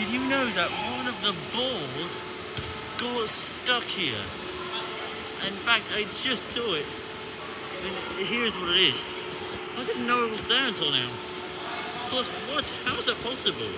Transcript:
Did you know that one of the balls got stuck here? In fact, I just saw it. And here's what it is. I didn't know it was there until now. But what? How is that possible?